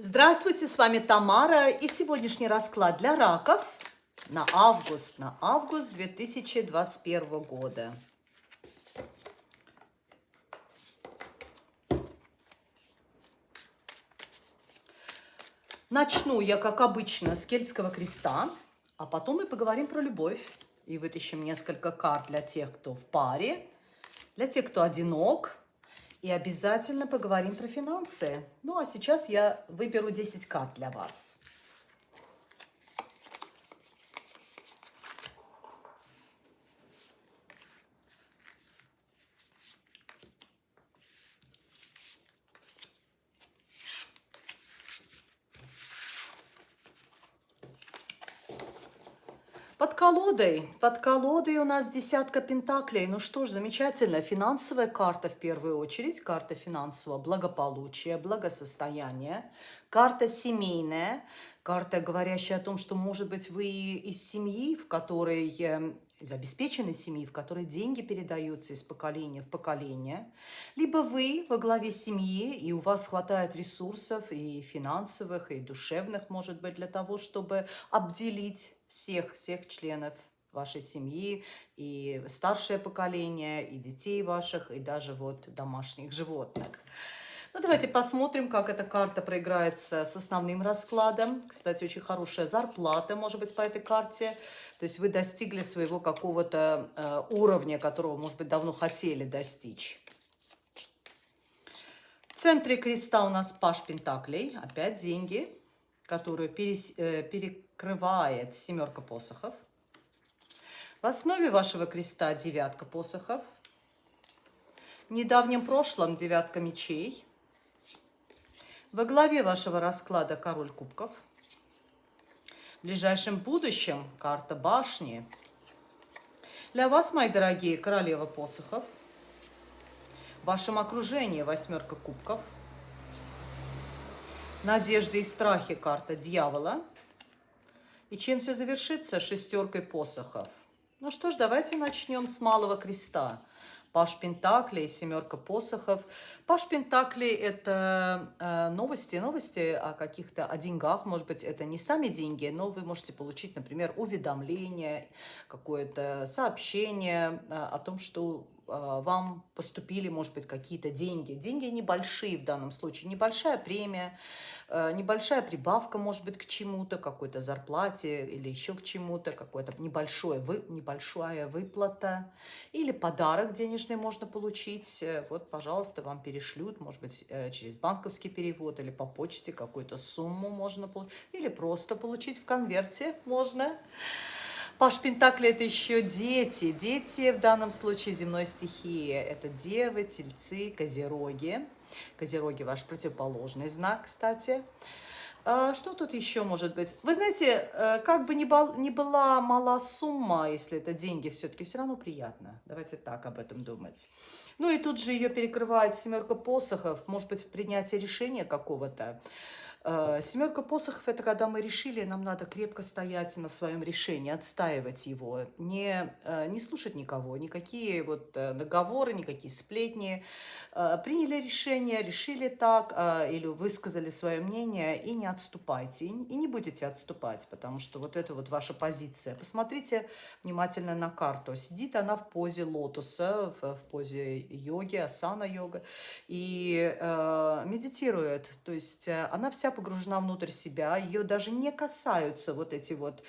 Здравствуйте, с вами Тамара и сегодняшний расклад для раков на август, на август 2021 года. Начну я, как обычно, с кельтского креста, а потом мы поговорим про любовь и вытащим несколько карт для тех, кто в паре, для тех, кто одинок, и обязательно поговорим про финансы. Ну, а сейчас я выберу 10 карт для вас. Под колодой, под колодой у нас десятка пентаклей. Ну что ж, замечательно. Финансовая карта в первую очередь, карта финансового благополучия, благосостояния, карта семейная, карта, говорящая о том, что, может быть, вы из семьи, в которой эм, из обеспеченной семьи, в которой деньги передаются из поколения в поколение, либо вы во главе семьи, и у вас хватает ресурсов и финансовых, и душевных, может быть, для того, чтобы обделить всех, всех членов вашей семьи, и старшее поколение, и детей ваших, и даже вот домашних животных. Ну, давайте посмотрим, как эта карта проиграется с основным раскладом. Кстати, очень хорошая зарплата, может быть, по этой карте. То есть вы достигли своего какого-то э, уровня, которого, может быть, давно хотели достичь. В центре креста у нас паш пентаклей, опять деньги, которые перес, э, перекрывает семерка посохов. В основе вашего креста девятка посохов. В недавнем прошлом девятка мечей. Во главе вашего расклада король кубков. В ближайшем будущем карта башни. Для вас, мои дорогие, королева посохов. В вашем окружении восьмерка кубков. Надежды и страхи карта дьявола. И чем все завершится? Шестеркой посохов. Ну что ж, давайте начнем с малого креста. Паш Пентакли, семерка посохов. Паш Пентакли – это э, новости, новости о каких-то, о деньгах. Может быть, это не сами деньги, но вы можете получить, например, уведомление, какое-то сообщение э, о том, что вам поступили, может быть, какие-то деньги. Деньги небольшие в данном случае, небольшая премия, э, небольшая прибавка, может быть, к чему-то, какой-то зарплате или еще к чему-то, какое-то небольшое, вы, небольшая выплата или подарок денежный можно получить. Э, вот, пожалуйста, вам перешлют, может быть, э, через банковский перевод или по почте какую-то сумму можно получить, или просто получить в конверте можно. Паш Пентакли – это еще дети. Дети в данном случае земной стихии. Это девы, тельцы, козероги. Козероги – ваш противоположный знак, кстати. А, что тут еще может быть? Вы знаете, э, как бы ни, была мала сумма, если это деньги, все-таки все равно приятно. Давайте так об этом думать. Ну и тут же ее перекрывает семерка посохов, может быть, принятие решения какого-то. Э, Семерка посохов – это когда мы решили, нам надо крепко стоять на своем решении, отстаивать его, не, э, не слушать никого, никакие вот э, договоры, никакие сплетни. Приняли решение, решили так или высказали свое мнение и не отступайте, и не будете отступать, потому что вот это вот ваша позиция. Посмотрите внимательно на карту. Сидит она в позе лотоса, в, в позе йоги, асана-йога, и э, медитирует. То есть она вся погружена внутрь себя, ее даже не касаются вот эти вот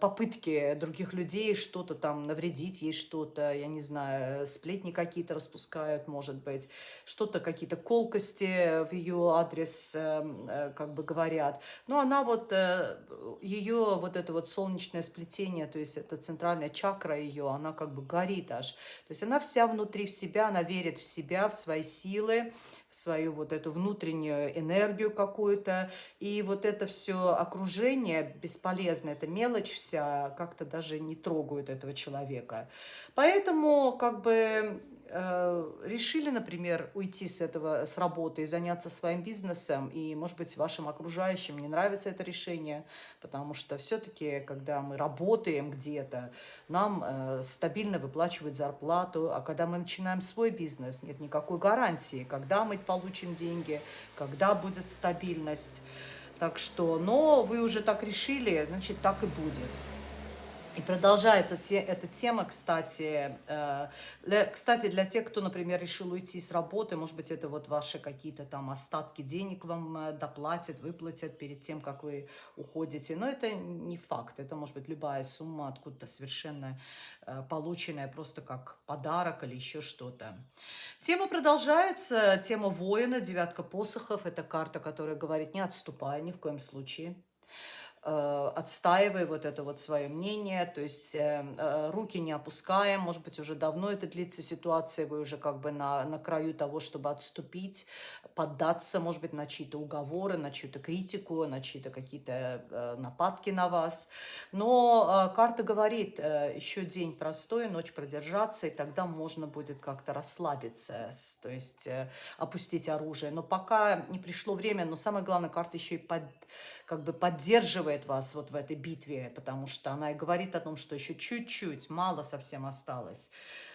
попытки других людей что-то там навредить, ей что-то, я не знаю, сплетни какие-то распускают, может быть, что-то, какие-то колкости в ее адрес эм, э, как бы говорят. Но она вот, э, ее вот это вот солнечное сплетение, то есть это центральная чакра ее, она как бы горит аж. То есть она вся внутри в себя, она верит в себя, в свои силы, в свою вот эту внутреннюю энергию какую-то. И вот это все окружение бесполезно, эта мелочь вся как-то даже не трогают этого человека. Поэтому как бы э, решили, например, уйти с этого, с работы и заняться своим бизнесом, и, может быть, вашим окружающим не нравится это решение, потому что все-таки, когда мы работаем где-то, нам э, стабильно выплачивают зарплату, а когда мы начинаем свой бизнес, нет никакой гарантии, когда мы получим деньги, когда будет стабильность. Так что, но вы уже так решили, значит, так и будет. И продолжается те, эта тема, кстати, э, для, кстати, для тех, кто, например, решил уйти с работы, может быть, это вот ваши какие-то там остатки денег вам э, доплатят, выплатят перед тем, как вы уходите. Но это не факт, это может быть любая сумма откуда-то совершенно э, полученная просто как подарок или еще что-то. Тема продолжается, тема воина, девятка посохов, это карта, которая говорит, не отступай ни в коем случае. Э, отстаивая вот это вот свое мнение, то есть э, э, руки не опускаем, может быть, уже давно это длится ситуация, вы уже как бы на, на краю того, чтобы отступить, поддаться, может быть, на чьи-то уговоры, на чью-то критику, на чьи-то какие-то нападки на вас. Но карта говорит, еще день простой, ночь продержаться, и тогда можно будет как-то расслабиться, то есть опустить оружие. Но пока не пришло время, но самое главное, карта еще и под, как бы поддерживает вас вот в этой битве, потому что она и говорит о том, что еще чуть-чуть, мало совсем осталось.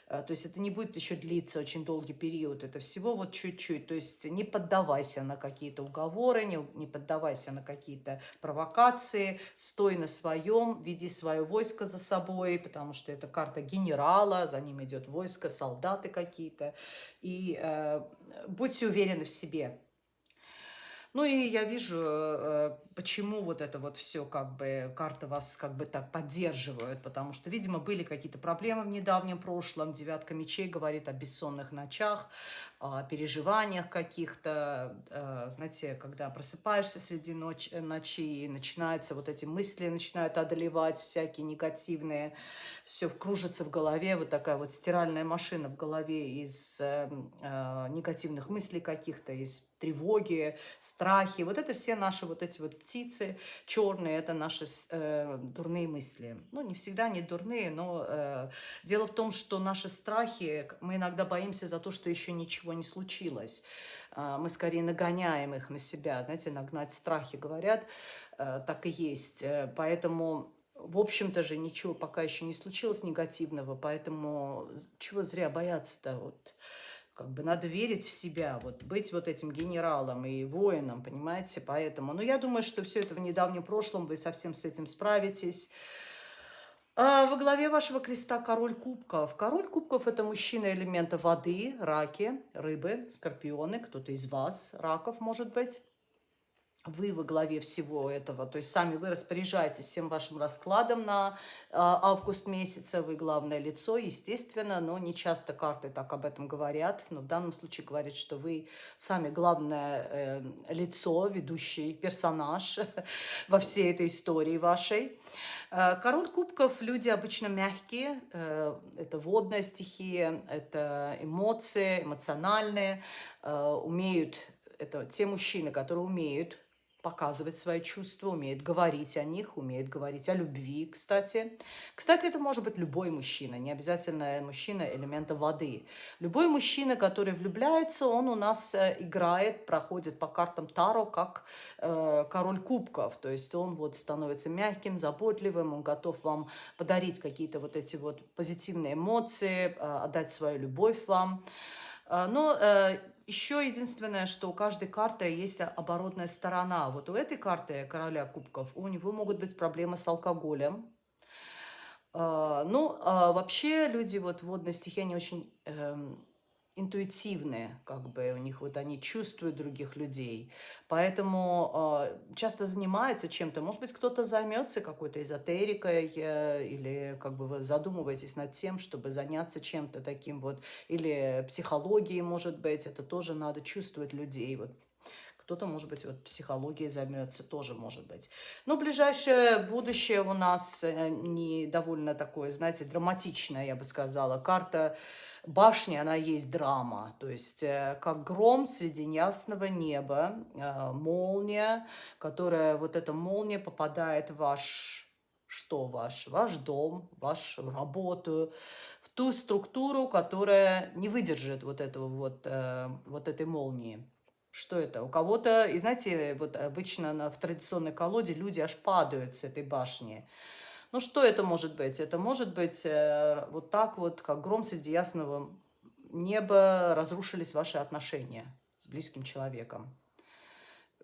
Э, то есть это не будет еще длиться очень долгий период, это всего вот чуть-чуть. То есть не поддавайся на какие-то уговоры, не, не поддавайся на какие-то провокации, стой на своем, веди свое войско за собой, потому что это карта генерала, за ним идет войско, солдаты какие-то. И э, будьте уверены в себе, ну и я вижу, э, почему вот это вот все, как бы, карты вас как бы так поддерживают, потому что, видимо, были какие-то проблемы в недавнем прошлом. Девятка мечей говорит о бессонных ночах, переживаниях каких-то, э, знаете, когда просыпаешься среди ночи, э, ночи и начинаются вот эти мысли, начинают одолевать всякие негативные, все кружится в голове, вот такая вот стиральная машина в голове из э, э, негативных мыслей каких-то, из тревоги, страхи. Вот это все наши вот эти вот птицы черные, это наши дурные мысли. Ну, не всегда они дурные, но дело в том, что наши страхи, мы иногда боимся за то, что еще ничего не случилось. Э, мы скорее нагоняем их на себя, знаете, нагнать страхи, говорят, э, так и есть. Э, поэтому в общем-то же ничего пока еще не случилось негативного, поэтому чего зря бояться-то? Вот как бы надо верить в себя, вот быть вот этим генералом и воином, понимаете, поэтому, ну, я думаю, что все это в недавнем прошлом, вы совсем с этим справитесь. А во главе вашего креста король кубков. Король кубков – это мужчина элемента воды, раки, рыбы, скорпионы, кто-то из вас, раков, может быть вы во главе всего этого, то есть сами вы распоряжаетесь всем вашим раскладом на э, август месяца, вы главное лицо, естественно, но не часто карты так об этом говорят, но в данном случае говорят, что вы сами главное э, лицо, ведущий персонаж во всей этой истории вашей. Э, король кубков, люди обычно мягкие, э, это водная стихия, это эмоции, эмоциональные, э, умеют, это те мужчины, которые умеют показывать свои чувства, умеет говорить о них, умеет говорить о любви, кстати. Кстати, это может быть любой мужчина, не обязательно мужчина элемента воды. Любой мужчина, который влюбляется, он у нас э, играет, проходит по картам Таро как э, король кубков. То есть он вот становится мягким, заботливым, он готов вам подарить какие-то вот эти вот позитивные эмоции, э, отдать свою любовь вам. Э, но э, еще единственное, что у каждой карты есть оборотная сторона. Вот у этой карты короля кубков у него могут быть проблемы с алкоголем. А, ну, а вообще люди вот водной стихии, они очень эм, интуитивные, как бы у них вот они чувствуют других людей, поэтому э, часто занимаются чем-то. Может быть, кто-то займется какой-то эзотерикой э, или как бы вы задумываетесь над тем, чтобы заняться чем-то таким вот, или психологией, может быть, это тоже надо чувствовать людей. Вот кто-то, может быть, вот психологией займется, тоже может быть. Но ближайшее будущее у нас э, не довольно такое, знаете, драматичное, я бы сказала. Карта башни, она есть драма. То есть э, как гром среди ясного неба, э, молния, которая, вот эта молния попадает в ваш что ваш? Ваш дом, вашу работу, в ту структуру, которая не выдержит вот этого вот, вот этой молнии. Что это? У кого-то, и знаете, вот обычно в традиционной колоде люди аж падают с этой башни. Ну, что это может быть? Это может быть э, вот так вот, как гром среди ясного неба, разрушились ваши отношения с близким человеком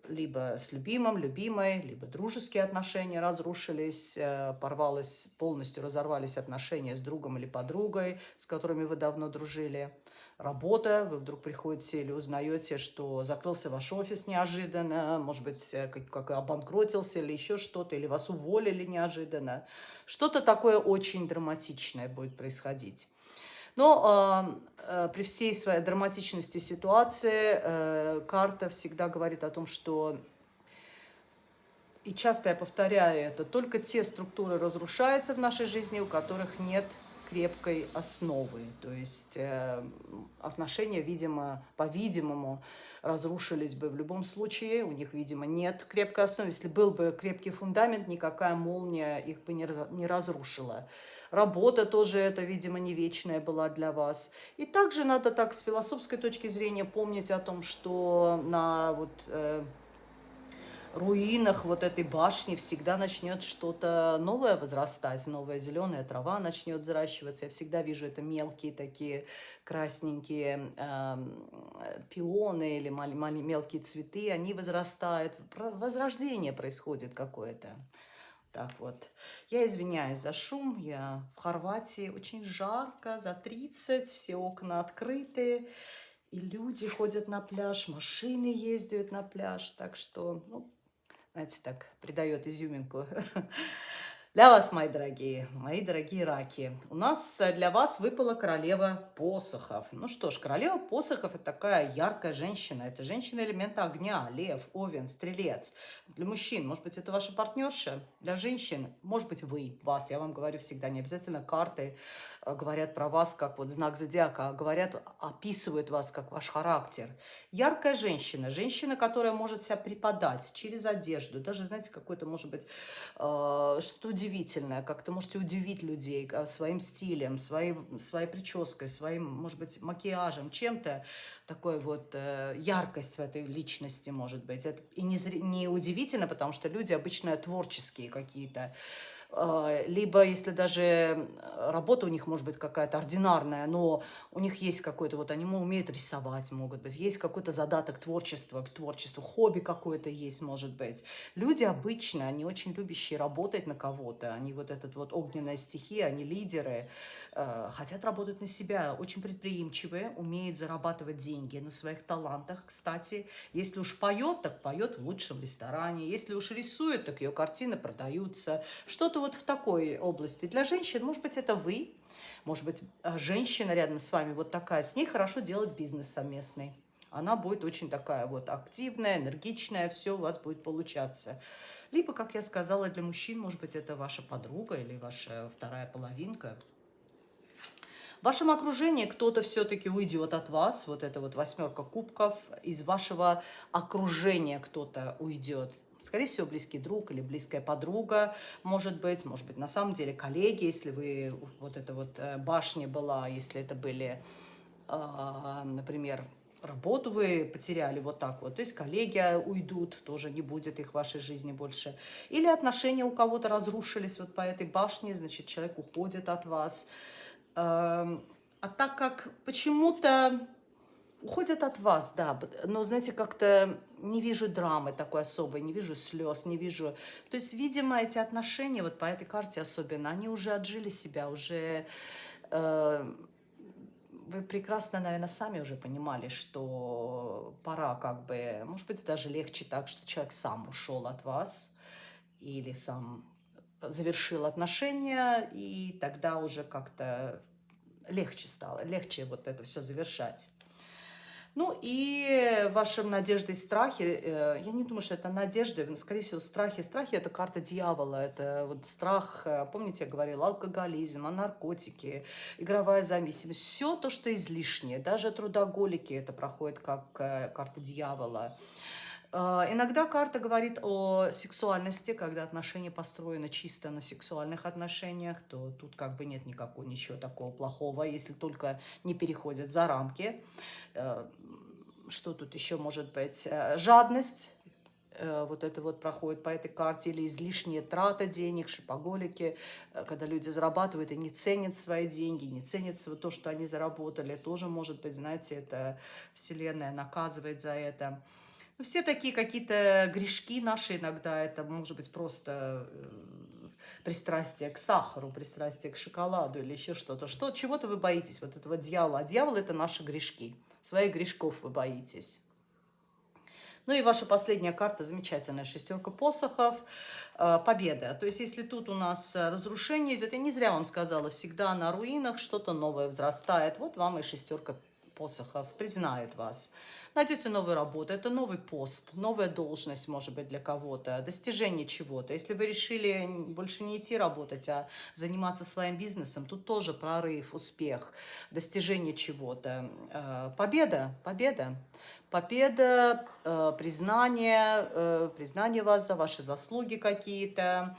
либо с любимым, любимой, либо дружеские отношения разрушились, э, порвалось, полностью разорвались отношения с другом или подругой, с которыми вы давно дружили. Работа, вы вдруг приходите или узнаете, что закрылся ваш офис неожиданно, может быть, э, как, как обанкротился или еще что-то, или вас уволили неожиданно. Что-то такое очень драматичное будет происходить. Но э, при всей своей драматичности ситуации э, карта всегда говорит о том, что, и часто я повторяю это, только те структуры разрушаются в нашей жизни, у которых нет крепкой основы. То есть э, отношения, видимо, по-видимому, разрушились бы в любом случае. У них, видимо, нет крепкой основы. Если был бы крепкий фундамент, никакая молния их бы не, не разрушила. Работа тоже это, видимо, не вечная была для вас. И также надо так с философской точки зрения помнить о том, что на вот... Э, руинах вот этой башни всегда начнет что-то новое возрастать, новая зеленая трава начнет взращиваться. Я всегда вижу это мелкие такие красненькие э, пионы или мал мал мелкие цветы, они возрастают, возрождение происходит какое-то. Так вот, я извиняюсь за шум, я в Хорватии, очень жарко, за 30, все окна открыты, и люди ходят на пляж, машины ездят на пляж, так что, ну, знаете, так придает изюминку Для вас, мои дорогие, мои дорогие раки, у нас э, для вас выпала королева посохов. Ну что ж, королева посохов – это такая яркая женщина. Это женщина элемента огня, лев, овен, стрелец. Для мужчин, может быть, это ваша партнерша. Для женщин, может быть, вы, вас. Я вам говорю всегда, не обязательно карты э, говорят про вас как вот знак зодиака, а говорят, описывают вас как ваш характер. Яркая женщина, женщина, которая может себя преподать через одежду. Даже, знаете, какой-то, может быть, э, что удивительное, как то можете удивить людей а, своим стилем, своей, своей прической, своим, может быть, макияжем, чем-то, такой вот э, яркость в этой личности может быть. Это и не, не удивительно, потому что люди обычно творческие какие-то, либо если даже работа у них может быть какая-то ординарная, но у них есть какой-то, вот они умеют рисовать, могут быть, есть какой-то задаток творчества, к творчеству, хобби какое-то есть, может быть. Люди обычно, они очень любящие работать на кого-то, они вот этот вот огненная стихия, они лидеры, э, хотят работать на себя, очень предприимчивые, умеют зарабатывать деньги на своих талантах, кстати. Если уж поет, так поет в лучшем ресторане, если уж рисует, так ее картины продаются, что-то вот в такой области. Для женщин, может быть, это вы, может быть, э, женщина рядом с вами вот такая, с ней хорошо делать бизнес совместный. Она будет очень такая вот активная, энергичная, все у вас будет получаться. Либо, как я сказала, для мужчин, может быть, это ваша подруга или ваша вторая половинка. В вашем окружении кто-то все-таки уйдет от вас, вот это вот восьмерка кубков, из вашего окружения кто-то уйдет. Скорее всего, близкий друг или близкая подруга, может быть, может быть, на самом деле коллеги, если вы, вот эта вот э, башня была, если это были, а, например, работу вы потеряли вот так вот, то есть коллеги уйдут, тоже не будет их в вашей жизни больше. Или отношения у кого-то разрушились вот по этой башне, значит, человек уходит от вас. Эм, а так как почему-то уходят от вас, да, но, знаете, как-то не вижу драмы такой особой, не вижу слез, не вижу... То есть, видимо, эти отношения, вот по этой карте особенно, они уже отжили себя, уже... Э, вы прекрасно, наверное, сами уже понимали, что пора как бы... Может быть, даже легче так, что человек сам ушел от вас или сам завершил отношения, и тогда уже как-то легче стало, легче вот это все завершать. Ну и ваши надежды и страхи, э, я не думаю, что это надежды, скорее всего, страхи. Страхи – это карта дьявола, это вот страх, э, помните, я говорила, алкоголизм, наркотики, игровая зависимость, все то, что излишнее, даже трудоголики это проходит как э, карта дьявола. Э, иногда карта говорит о сексуальности, когда отношения построены чисто на сексуальных отношениях, то тут как бы нет никакого ничего такого плохого, если только не переходят за рамки. Э, что тут еще может быть? Э, жадность, вот это вот проходит по этой карте, или излишние траты денег, шипоголики, когда люди зарабатывают и не ценят свои деньги, не ценят то, что они заработали, тоже может быть, знаете, это Вселенная наказывает за это. Ну, все такие какие-то грешки наши иногда, это может быть просто э, пристрастие к сахару, пристрастие к шоколаду или еще что-то. Что, Чего-то вы боитесь, вот этого дьявола. А дьявол – это наши грешки. Своих грешков вы боитесь. Ну и ваша последняя карта замечательная, шестерка посохов, э, победа. То есть если тут у нас разрушение идет, я не зря вам сказала, всегда на руинах что-то новое взрастает. Вот вам и шестерка посохов, признают вас найдете новую работу, это новый пост, новая должность, может быть, для кого-то, достижение чего-то. Если вы решили больше не идти работать, а заниматься своим бизнесом, тут тоже прорыв, успех, достижение чего-то. Э, победа, победа. Победа, э, признание, э, признание вас за ваши заслуги какие-то,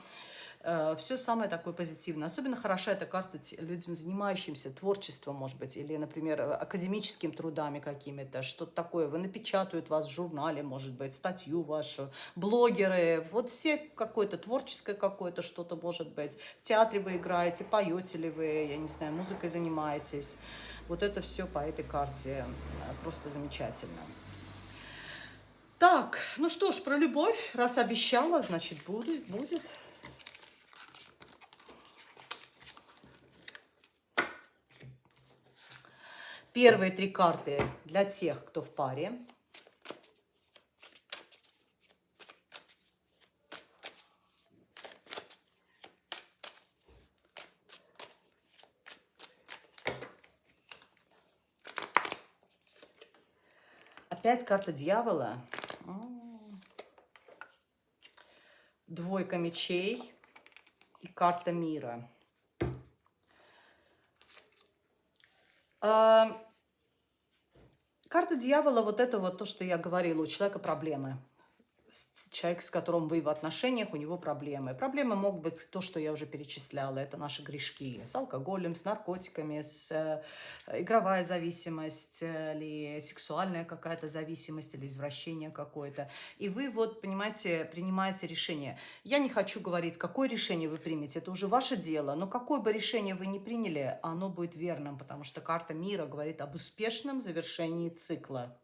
все самое такое позитивное. Особенно хороша эта карта людям, занимающимся творчеством, может быть, или, например, академическими трудами какими-то, что-то такое. Вы напечатают вас в журнале, может быть, статью вашу, блогеры, вот все какое-то творческое какое-то что-то, может быть. В театре вы играете, поете ли вы, я не знаю, музыкой занимаетесь. Вот это все по этой карте э, просто замечательно. Так, ну что ж, про любовь, раз обещала, значит, будет. будет. Первые три карты для тех, кто в паре. Опять карта дьявола. Двойка мечей и карта мира. Карта дьявола, вот это вот то, что я говорила, у человека проблемы человек, с которым вы в отношениях, у него проблемы. Проблемы могут быть то, что я уже перечисляла. Это наши грешки с алкоголем, с наркотиками, с э, игровая зависимость э, или сексуальная какая-то зависимость или извращение какое-то. И вы вот, понимаете, принимаете решение. Я не хочу говорить, какое решение вы примете. Это уже ваше дело. Но какое бы решение вы ни приняли, оно будет верным, потому что карта мира говорит об успешном завершении цикла.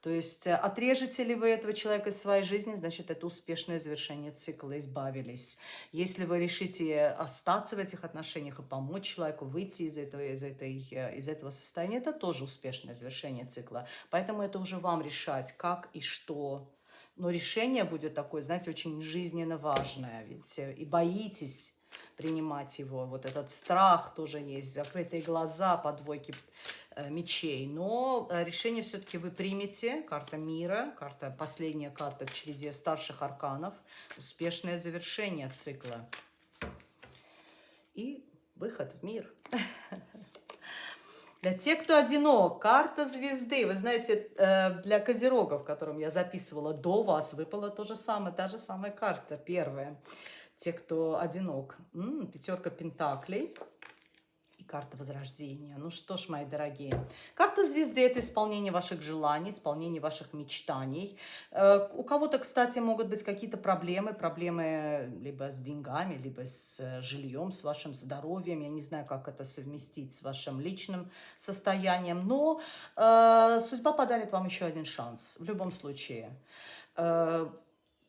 То есть э, отрежете ли вы этого человека из своей жизни, значит, это успешное завершение цикла, избавились. Если вы решите остаться в этих отношениях и помочь человеку выйти из этого, из, этой, э, из этого состояния, это тоже успешное завершение цикла. Поэтому это уже вам решать, как и что. Но решение будет такое, знаете, очень жизненно важное. Ведь э, и боитесь принимать его. Вот этот страх тоже есть, закрытые глаза по двойке э, мечей. Но э, решение все-таки вы примете. Карта мира, карта, последняя карта в череде старших арканов. Успешное завершение цикла. И выход в мир. Для тех, кто одинок, карта звезды. Вы знаете, э, для козерогов, которым я записывала до вас, выпала то же самое, та же самая карта, первая те, кто одинок. М -м, пятерка пентаклей и карта возрождения. Ну что ж, мои дорогие, карта звезды – это исполнение ваших желаний, исполнение ваших мечтаний. Э, у кого-то, кстати, могут быть какие-то проблемы, проблемы либо с деньгами, либо с э, жильем, с вашим здоровьем. Я не знаю, как это совместить с вашим личным состоянием, но э, судьба подарит вам еще один шанс в любом случае. Э,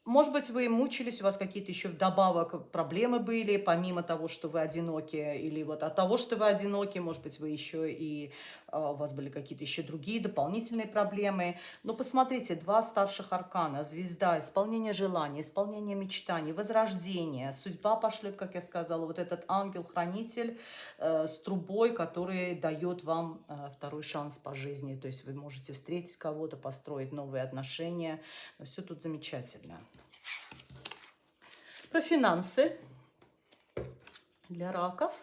может быть, вы мучились, у вас какие-то еще вдобавок проблемы были, помимо того, что вы одиноки, или вот от того, что вы одиноки, может быть, вы еще и а, у вас были какие-то еще другие дополнительные проблемы. Но посмотрите, два старших аркана, звезда, исполнение желаний, исполнение мечтаний, возрождение, судьба пошлет, как я сказала, вот этот ангел-хранитель э, с трубой, который дает вам э, второй шанс по жизни. То есть вы можете встретить кого-то, построить новые отношения. Но все тут замечательно. Про финансы для раков.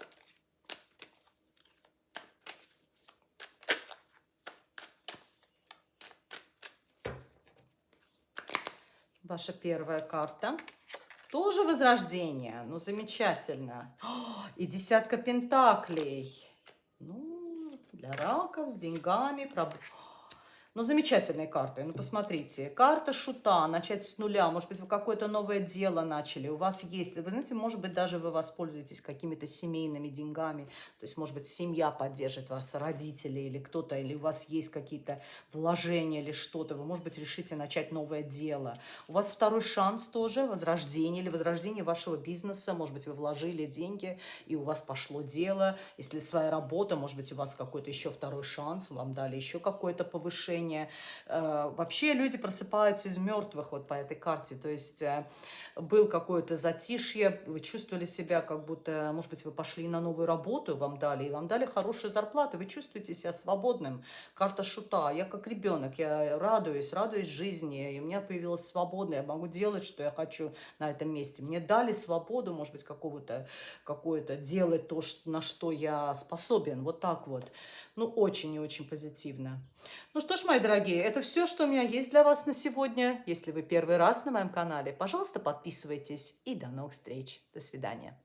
Ваша первая карта. Тоже возрождение. Ну, замечательно. И десятка пентаклей. Ну, для раков с деньгами. Проб... Ну, замечательные карты. Ну, посмотрите. Карта шута, начать с нуля. Может быть, вы какое-то новое дело начали. У вас есть, вы знаете, может быть, даже вы воспользуетесь какими-то семейными деньгами. То есть, может быть, семья поддержит вас, родители или кто-то, или у вас есть какие-то вложения или что-то. Вы, может быть, решите начать новое дело. У вас второй шанс тоже, возрождение или возрождение вашего бизнеса. Может быть, вы вложили деньги, и у вас пошло дело. Если своя работа, может быть, у вас какой-то еще второй шанс, вам дали еще какое-то повышение движение. Э, вообще люди просыпаются из мертвых вот по этой карте. То есть э, был какое-то затишье, вы чувствовали себя как будто, может быть, вы пошли на новую работу, вам дали, и вам дали хорошие зарплаты, вы чувствуете себя свободным. Карта шута. Я как ребенок, я радуюсь, радуюсь жизни, и у меня появилась свобода, я могу делать, что я хочу на этом месте. Мне дали свободу, может быть, какого-то, какое-то делать то, на что я способен. Вот так вот. Ну, очень и очень позитивно. Ну что ж, мои дорогие, это все, что у меня есть для вас на сегодня. Если вы первый раз на моем канале, пожалуйста, подписывайтесь. И до новых встреч. До свидания.